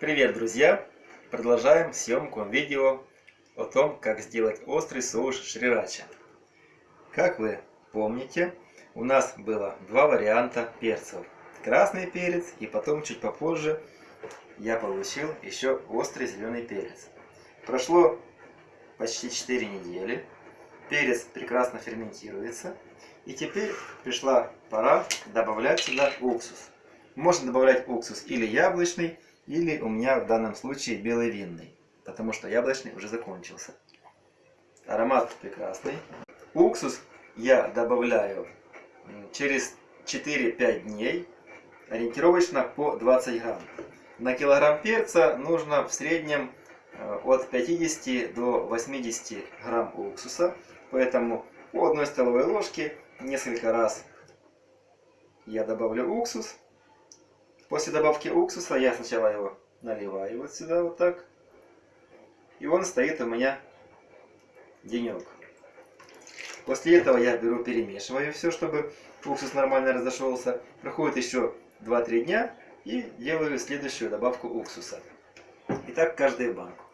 Привет, друзья! Продолжаем съемку видео о том, как сделать острый соус шрирача. Как вы помните, у нас было два варианта перцев. Красный перец и потом чуть попозже я получил еще острый зеленый перец. Прошло почти 4 недели. Перец прекрасно ферментируется. И теперь пришла пора добавлять сюда уксус. Можно добавлять уксус или яблочный, или у меня в данном случае белый винный, потому что яблочный уже закончился. Аромат прекрасный. Уксус я добавляю через 4-5 дней, ориентировочно по 20 грамм. На килограмм перца нужно в среднем э, от 50 до 80 грамм уксуса, поэтому по одной столовой ложке несколько раз я добавлю уксус После добавки уксуса я сначала его наливаю вот сюда вот так. И он стоит у меня денек. После этого я беру, перемешиваю все, чтобы уксус нормально разошелся. Проходит еще 2-3 дня и делаю следующую добавку уксуса. И так каждую банку.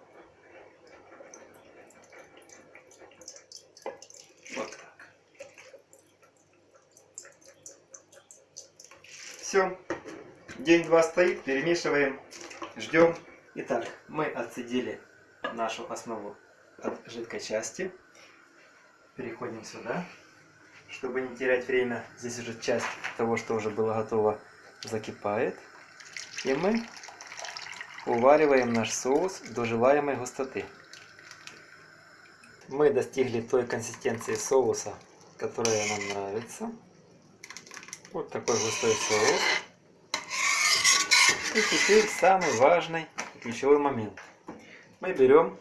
Вот так. Все. День-два стоит, перемешиваем, ждем. Итак, мы отцедили нашу основу от жидкой части. Переходим сюда, чтобы не терять время. Здесь уже часть того, что уже было готово, закипает. И мы увариваем наш соус до желаемой густоты. Мы достигли той консистенции соуса, которая нам нравится. Вот такой густой соус. И теперь самый важный и ключевой момент. Мы берем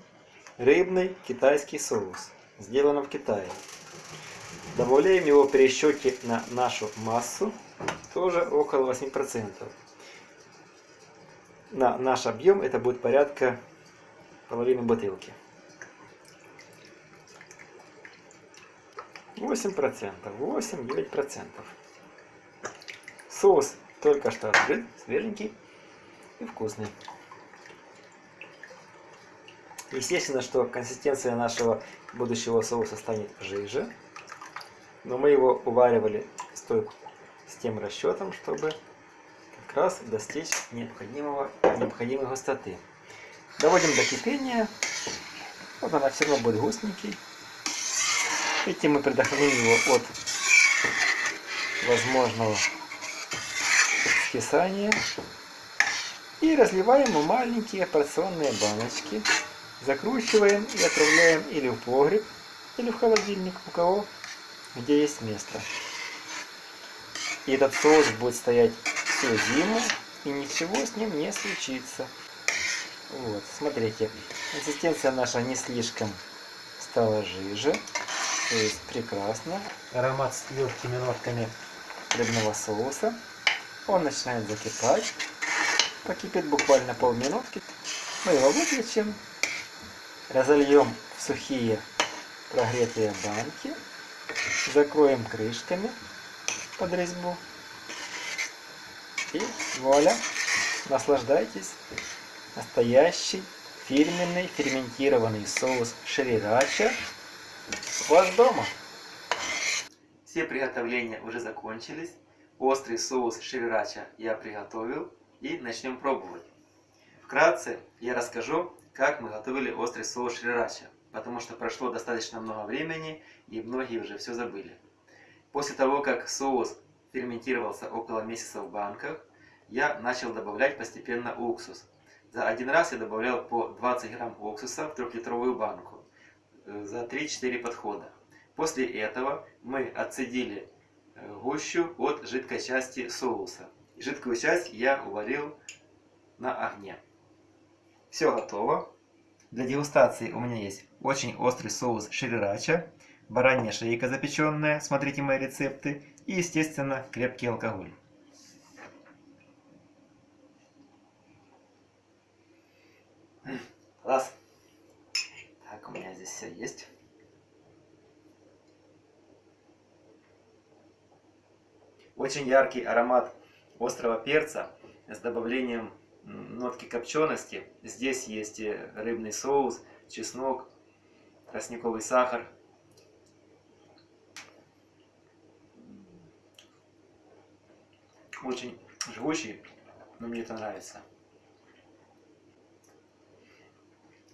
рыбный китайский соус, сделанный в Китае. Добавляем его при на нашу массу, тоже около 8%. На наш объем это будет порядка половины бутылки. 8%, 8-9%. Соус только что открыт, свеженький и вкусный. Естественно, что консистенция нашего будущего соуса станет жиже, но мы его уваривали с, той, с тем расчетом, чтобы как раз достичь необходимого, необходимой густоты. Доводим до кипения. Вот она все равно будет густенький. Этим мы предохраним его от возможного скисания. И разливаем в маленькие порционные баночки. Закручиваем и отправляем или в погреб, или в холодильник, у кого где есть место. И этот соус будет стоять всю зиму, и ничего с ним не случится. Вот, смотрите, консистенция наша не слишком стала жиже, то есть прекрасно. Аромат с легкими нотками рыбного соуса. Он начинает закипать покипит буквально полминутки. Мы его выключим, разольем в сухие прогретые банки, закроем крышками под резьбу и вуаля, наслаждайтесь. Настоящий фирменный ферментированный соус шрирача у вас дома. Все приготовления уже закончились. Острый соус шрирача я приготовил и начнем пробовать. Вкратце я расскажу, как мы готовили острый соус шрирача, потому что прошло достаточно много времени и многие уже все забыли. После того, как соус ферментировался около месяца в банках, я начал добавлять постепенно уксус. За один раз я добавлял по 20 грамм уксуса в трехлитровую банку э, за 3-4 подхода. После этого мы отцедили э, гущу от жидкой части соуса. Жидкую часть я уварил на огне. Все готово. Для дегустации у меня есть очень острый соус шрирача, баранья шейка запеченная, смотрите мои рецепты, и, естественно, крепкий алкоголь. Класс. Так, у меня здесь все есть. Очень яркий аромат острого перца с добавлением нотки копчености. Здесь есть рыбный соус, чеснок, тростниковый сахар. Очень живучий, но мне это нравится.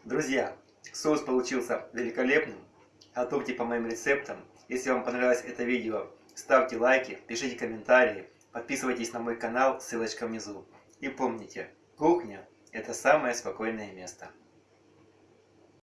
Друзья, соус получился великолепным. Готовьте по моим рецептам. Если вам понравилось это видео, ставьте лайки, пишите комментарии, подписывайтесь на мой канал, ссылочка внизу. И помните, кухня – это самое спокойное место.